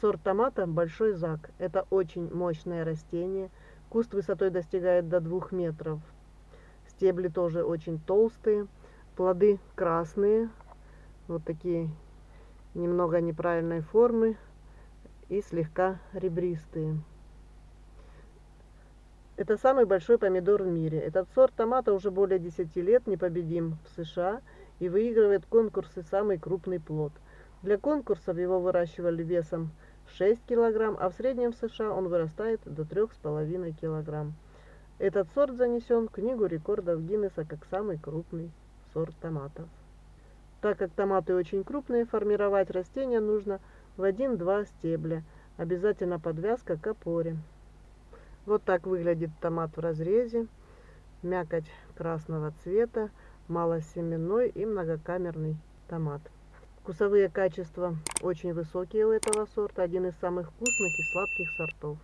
Сорт томата Большой Зак. Это очень мощное растение. Куст высотой достигает до 2 метров. Стебли тоже очень толстые. Плоды красные. Вот такие немного неправильной формы и слегка ребристые. Это самый большой помидор в мире. Этот сорт томата уже более 10 лет непобедим в США и выигрывает конкурсы «Самый крупный плод». Для конкурсов его выращивали весом 6 кг, а в среднем в США он вырастает до 3,5 кг. Этот сорт занесен в Книгу рекордов Гиннесса как самый крупный сорт томатов. Так как томаты очень крупные, формировать растения нужно в 1-2 стебля. Обязательно подвязка к опоре. Вот так выглядит томат в разрезе. Мякоть красного цвета, малосеменной и многокамерный томат. Вкусовые качества очень высокие у этого сорта, один из самых вкусных и сладких сортов.